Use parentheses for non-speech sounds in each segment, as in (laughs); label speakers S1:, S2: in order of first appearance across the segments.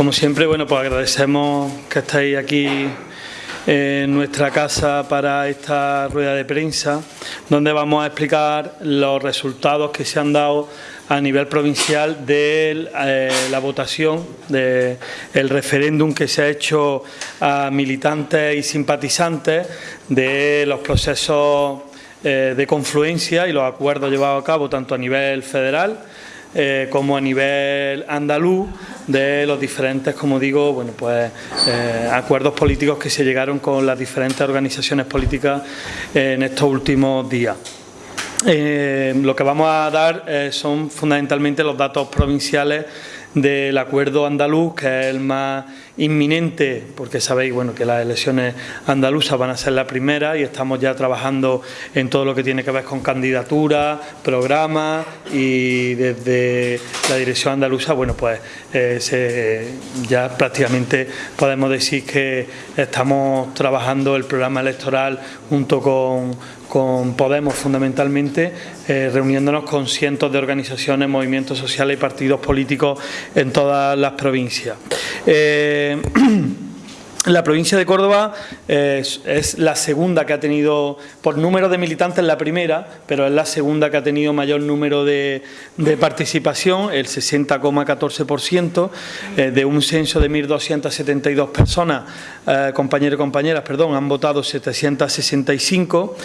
S1: Como siempre, bueno, pues agradecemos que estéis aquí en nuestra casa para esta rueda de prensa, donde vamos a explicar los resultados que se han dado a nivel provincial de eh, la votación del referéndum que se ha hecho a militantes y simpatizantes de los procesos eh, de confluencia y los acuerdos llevados a cabo tanto a nivel federal eh, como a nivel andaluz de los diferentes, como digo, bueno, pues eh, acuerdos políticos que se llegaron con las diferentes organizaciones políticas en estos últimos días. Eh, lo que vamos a dar son fundamentalmente los datos provinciales del acuerdo andaluz, que es el más inminente, porque sabéis bueno, que las elecciones andaluzas van a ser la primera y estamos ya trabajando en todo lo que tiene que ver con candidaturas, programas y desde la dirección andaluza, bueno, pues eh, ya prácticamente podemos decir que estamos trabajando el programa electoral junto con con Podemos fundamentalmente, eh, reuniéndonos con cientos de organizaciones, movimientos sociales y partidos políticos en todas las provincias. Eh, (clears throat) La provincia de Córdoba es, la segunda que ha tenido, por número de militantes la primera, pero es la segunda que ha tenido mayor número de, participación, el 60,14%, eh, de un censo de 1.272 personas, eh, compañeros y compañeras, perdón, han votado 765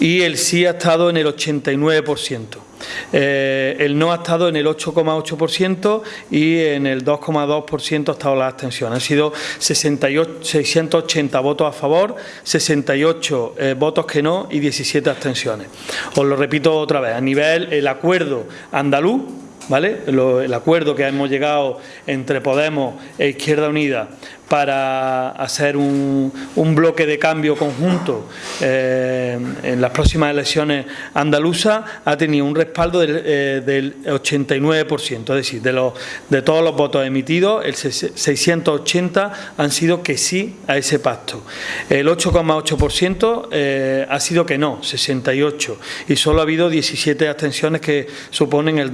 S1: y el sí ha estado en el 89%. Eh, el no ha estado en el 8,8% y en el 2,2% ha estado la abstención. Han sido 680 votos a favor, 68 eh, votos que no y 17 abstenciones. Os lo repito otra vez, a nivel el acuerdo andaluz, ¿vale? el acuerdo que hemos llegado entre Podemos e Izquierda Unida para hacer un, bloque de cambio conjunto eh, en las próximas elecciones andaluzas ha tenido un respaldo del, 89%, eh, es decir, de, los, de todos los votos emitidos, el 680 han sido que sí a ese pacto. El 8,8% eh, ha sido que no, 68, y solo ha habido 17 abstenciones que suponen el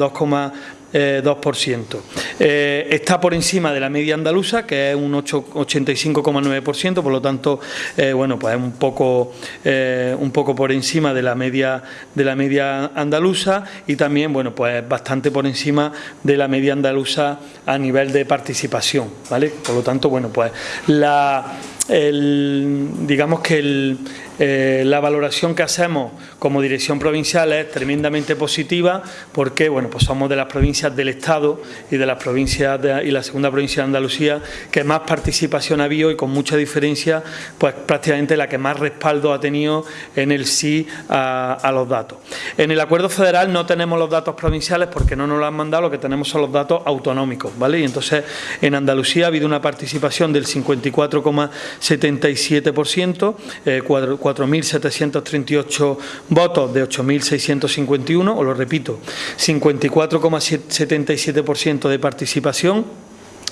S1: 2,2%. 2%. Eh, está por encima de la media andaluza, que es un 85,9%, por lo tanto, eh, bueno, pues es un poco, eh, un poco por encima de la media de la media andaluza y también, bueno, pues bastante por encima de la media andaluza a nivel de participación, ¿vale? Por lo tanto, bueno, pues la digamos que el, eh, la valoración que hacemos como dirección provincial es tremendamente positiva porque bueno, pues somos de las provincias del Estado y de las provincias y la segunda provincia de Andalucía que más participación ha habido y con mucha diferencia pues prácticamente la que más respaldo ha tenido en el sí a, los datos. En el acuerdo federal no tenemos los datos provinciales porque no nos lo han mandado, lo que tenemos son los datos autonómicos, ¿vale? Y entonces en Andalucía ha habido una participación del 54,77%, eh, 4.738 votos de 8.651, os lo repito, 54,77% de participación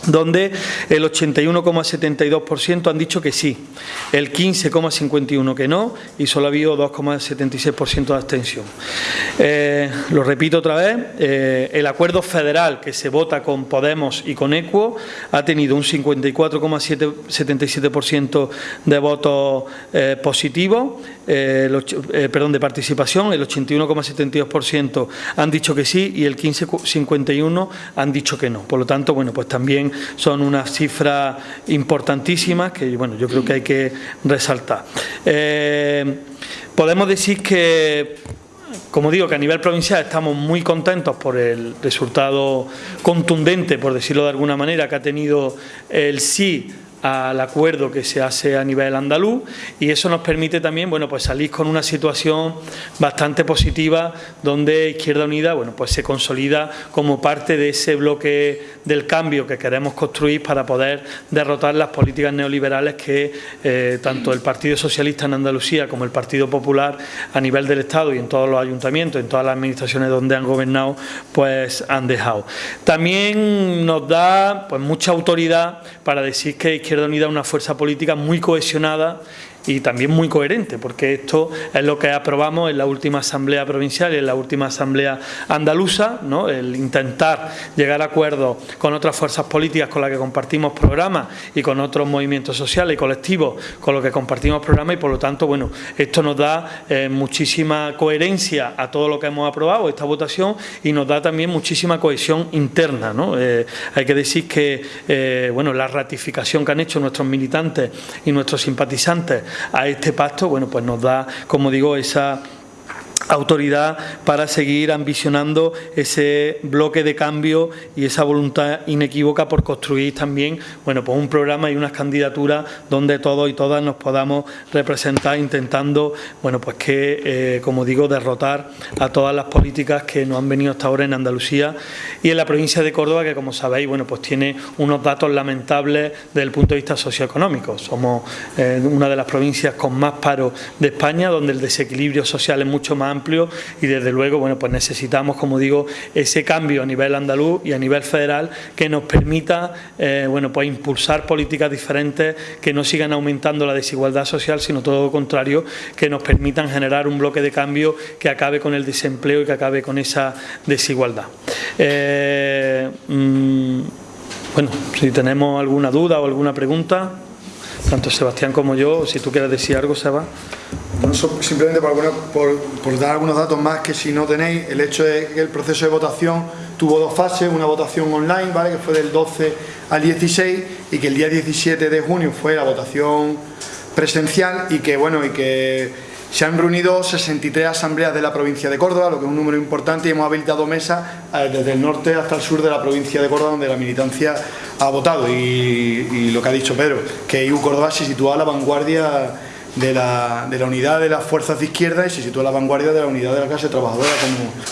S1: donde el 81,72% han dicho que sí, el 15,51% que no y solo ha habido 2,76% de abstención. Eh, lo repito otra vez, eh, el acuerdo federal que se vota con Podemos y con Equo ha tenido un 54,77% de votos eh, positivos, perdón, de participación, el 81,72% han dicho que sí y el 15,51% han dicho que no. Por lo tanto, bueno, pues también son unas cifras importantísimas que bueno, yo creo que hay que resaltar. Eh, podemos decir que como digo, que a nivel provincial estamos muy contentos por el resultado contundente, por decirlo de alguna manera, que ha tenido el sí al acuerdo que se hace a nivel andaluz y eso nos permite también bueno, pues salir con una situación bastante positiva donde Izquierda Unida bueno, pues se consolida como parte de ese bloque del cambio que queremos construir para poder derrotar las políticas neoliberales que eh, tanto el Partido Socialista en Andalucía como el Partido Popular a nivel del Estado y en todos los ayuntamientos, en todas las administraciones donde han gobernado, pues han dejado. También nos da pues mucha autoridad para decir que Izquierda Unida es una fuerza política muy cohesionada y también muy coherente, porque esto es lo que aprobamos en la última Asamblea Provincial y en la última Asamblea Andaluza, ¿no? el intentar llegar a acuerdos con otras fuerzas políticas con las que compartimos programas y con otros movimientos sociales y colectivos con los que compartimos programas y por lo tanto, bueno, esto nos da eh, muchísima coherencia a todo lo que hemos aprobado, esta votación, y nos da también muchísima cohesión interna. ¿no? Eh, hay que decir que eh, bueno, la ratificación que han hecho nuestros militantes y nuestros simpatizantes a este pacto, bueno, pues nos da, como digo, esa autoridad para seguir ambicionando ese bloque de cambio y esa voluntad inequívoca por construir también bueno, pues un programa y unas candidaturas donde todos y todas nos podamos representar intentando bueno, pues que, eh, como digo, derrotar a todas las políticas que nos han venido hasta ahora en Andalucía y en la provincia de Córdoba que, como sabéis, bueno, pues tiene unos datos lamentables desde el punto de vista socioeconómico. Somos eh, una de las provincias con más paro de España, donde el desequilibrio social es mucho más amplio y desde luego bueno, pues necesitamos, como digo, ese cambio a nivel andaluz y a nivel federal que nos permita eh, bueno, pues impulsar políticas diferentes que no sigan aumentando la desigualdad social, sino todo lo contrario, que nos permitan generar un bloque de cambio que acabe con el desempleo y que acabe con esa desigualdad. Eh, mm, bueno, si tenemos alguna duda o alguna pregunta, tanto Sebastián como yo, si tú quieres decir algo, Seba
S2: simplemente por, dar algunos datos más que si no tenéis, el hecho de que el proceso de votación tuvo dos fases, una votación online, ¿vale? que fue del 12 al 16 y que el día 17 de junio fue la votación presencial y que bueno y que se han reunido 63 asambleas de la provincia de Córdoba, lo que es un número importante y hemos habilitado mesas eh, desde el norte hasta el sur de la provincia de Córdoba donde la militancia ha votado. Y, y lo que ha dicho Pedro, que IU Córdoba se sitúa a la vanguardia de la, de la, unidad de las fuerzas de izquierda y se sitúa a la vanguardia de la unidad de la clase trabajadora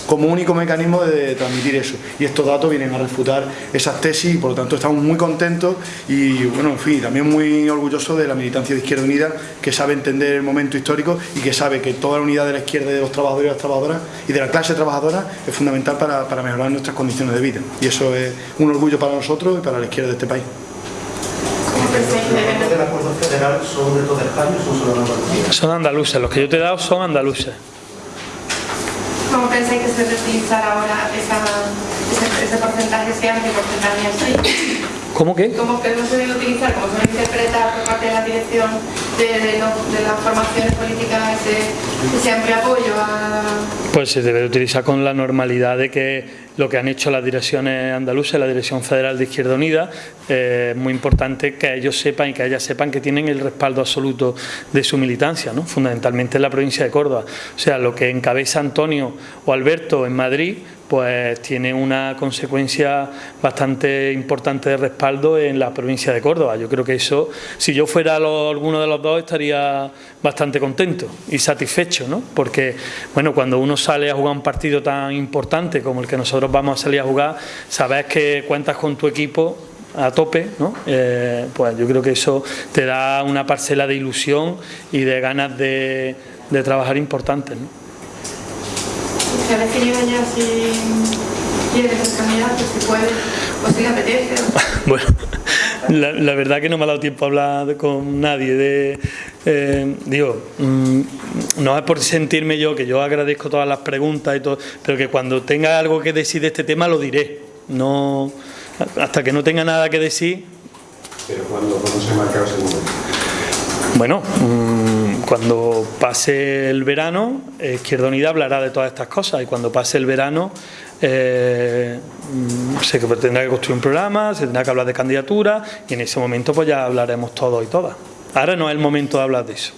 S2: como, único mecanismo de transmitir eso. Y estos datos vienen a refutar esas tesis y por lo tanto estamos muy contentos y bueno, en fin, también muy orgullosos de la militancia de Izquierda Unida que sabe entender el momento histórico y que sabe que toda la unidad de la izquierda y de los trabajadores y las trabajadoras y de la clase trabajadora es fundamental para, para mejorar nuestras condiciones de vida. Y eso es un orgullo para nosotros y para la izquierda de este país
S3: federal son de toda España o son solo de Andalucía?
S1: Son andaluces, los que yo te he dado son andaluces.
S4: ¿Cómo pensáis que se debe utilizar ahora esa, ese, ese porcentaje sea qué porcentaje así?
S1: ¿Cómo qué?
S4: ¿Cómo que no se debe utilizar, como se debe interpretar por parte de la dirección de, de, lo, de las formaciones políticas ese, ese amplio apoyo a...
S1: Pues se debe utilizar con la normalidad de que lo que han hecho las direcciones andaluzas, la Dirección Federal de Izquierda Unida, eh, es muy importante que ellos sepan y que ellas sepan que tienen el respaldo absoluto de su militancia, ¿no? fundamentalmente en la provincia de Córdoba. O sea, lo que encabeza Antonio o Alberto en Madrid pues tiene una consecuencia bastante importante de respaldo en la provincia de Córdoba. Yo creo que eso, si yo fuera alguno de los dos, estaría bastante contento y satisfecho, ¿no? Porque, bueno, cuando uno sale a jugar un partido tan importante como el que nosotros vamos a salir a jugar, sabes que cuentas con tu equipo a tope, ¿no? Eh, pues yo creo que eso te da una parcela de ilusión y de ganas de, de trabajar importantes, ¿no?
S4: Se ha definido ya si quiere ser candidato, si puede, o si le apetece. (laughs)
S1: bueno, la, la, verdad que no me ha dado tiempo a hablar con nadie de... Eh, digo, mmm, no es por sentirme yo, que yo agradezco todas las preguntas y todo, pero que cuando tenga algo que decir de este tema lo diré. No, hasta que no tenga nada que decir...
S3: Pero cuando, cuando se marca ese momento.
S1: Bueno, mmm, cuando pase el verano, Izquierda Unida hablará de todas estas cosas y cuando pase el verano eh, se tendrá que construir un programa, se tendrá que hablar de candidatura y en ese momento pues ya hablaremos todos y todas. Ahora no es el momento de hablar de eso.